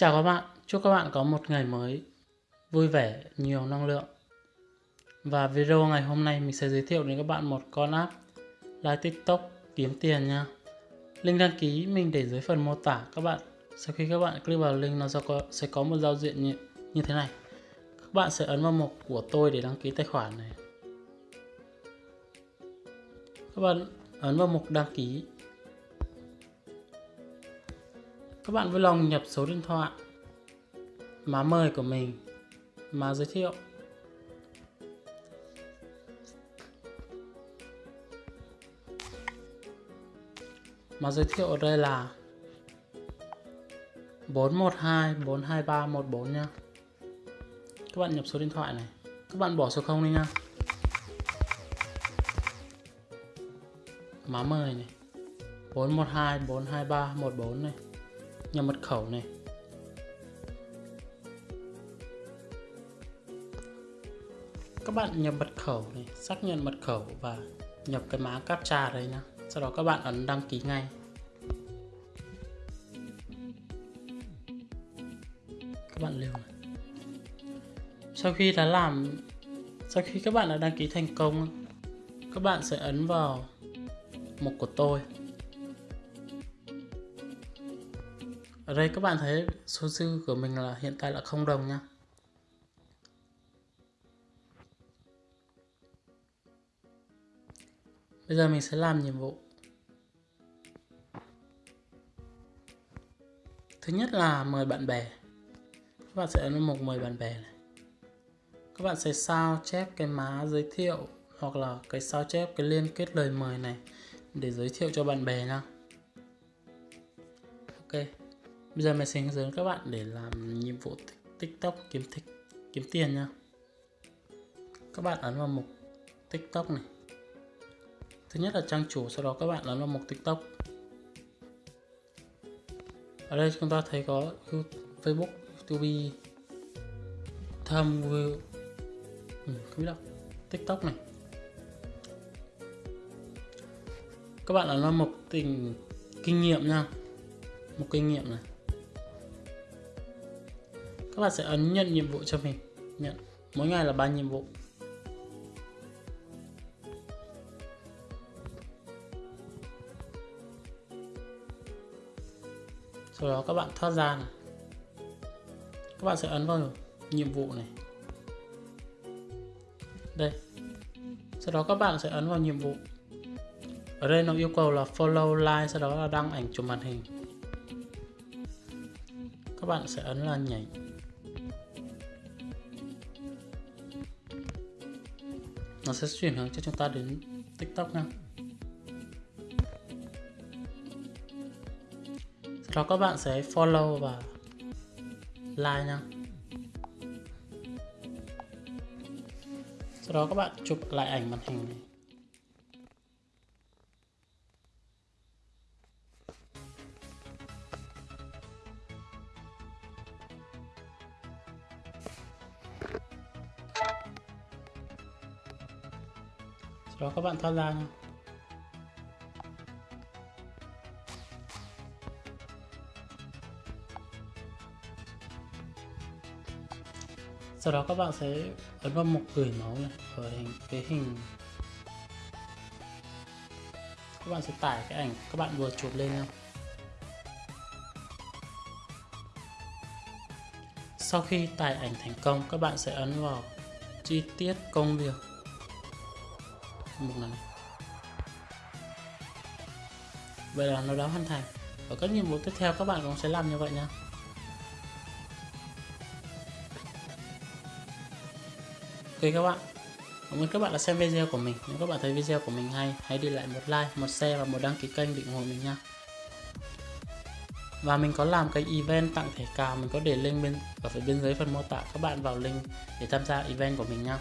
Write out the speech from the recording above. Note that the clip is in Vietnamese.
Chào các bạn, chúc các bạn có một ngày mới vui vẻ, nhiều năng lượng. Và video ngày hôm nay mình sẽ giới thiệu đến các bạn một con app live TikTok kiếm tiền nha. Link đăng ký mình để dưới phần mô tả các bạn. Sau khi các bạn click vào link nó sẽ có một giao diện như, như thế này. Các bạn sẽ ấn vào mục của tôi để đăng ký tài khoản này. Các bạn ấn vào mục đăng ký các bạn vui lòng nhập số điện thoại má mời của mình má giới thiệu. Má giới thiệu ở đây là 412 423 14 nha. Các bạn nhập số điện thoại này. Các bạn bỏ số 0 đi nha. Má mời này. 412 423 14 này nhập mật khẩu này. Các bạn nhập mật khẩu này, xác nhận mật khẩu và nhập cái mã captcha đây nhá. Sau đó các bạn ấn đăng ký ngay. Các bạn lưu này. sau khi đã làm, sau khi các bạn đã đăng ký thành công, các bạn sẽ ấn vào mục của tôi. Ở đây các bạn thấy số dư của mình là hiện tại là không đồng nha bây giờ mình sẽ làm nhiệm vụ. Thứ nhất là mời bạn bè. Các bạn sẽ ấn mục mời bạn bè này. Các bạn sẽ sao chép cái má giới thiệu hoặc là cái sao chép, cái liên kết lời mời này để giới thiệu cho bạn bè nha ok. Bây giờ mình sẽ hướng dẫn các bạn để làm nhiệm vụ TikTok kiếm thích kiếm tiền nha. Các bạn ấn vào mục TikTok này. Thứ nhất là trang chủ, sau đó các bạn ấn vào mục TikTok. Ở đây chúng ta thấy có Facebook, YouTube, thumb ừ, không biết đâu, TikTok này. Các bạn ấn vào mục tình kinh nghiệm nha. Một kinh nghiệm này các bạn sẽ ấn nhận nhiệm vụ cho mình. Nhận. Mỗi ngày là ba nhiệm vụ? Sau đó các bạn thoát ra này. Các bạn sẽ ấn vào nhiệm vụ này. Đây. Sau đó các bạn sẽ ấn vào nhiệm vụ. Ở đây nó yêu cầu là follow, like, sau đó là đăng ảnh chụp màn hình. Các bạn sẽ ấn là nhảy. Nó sẽ chuyển hướng cho chúng ta đến tiktok nha. Sau đó các bạn sẽ follow và like nha. Sau đó các bạn chụp lại ảnh màn hình này. Đó các bạn thoát ra nha sau đó các bạn sẽ ấn vào mục gửi máu này ở hình, cái hình. Các bạn sẽ tải cái ảnh các bạn vừa chụp lên nha sau khi tải ảnh thành công, các bạn sẽ ấn vào chi tiết công việc một lần. Vậy là nó đã hoàn thành. Ở các nhiệm vụ tiếp theo các bạn cũng sẽ làm như vậy nha ok các bạn. Cảm ơn các bạn đã xem video của mình. Nếu các bạn thấy video của mình hay, hãy để lại một like, một share và một đăng ký kênh để ủng hộ mình nha và mình có làm cái event tặng thẻ cào, mình có để link bên, ở phía bên dưới phần mô tả, các bạn vào link để tham gia event của mình nha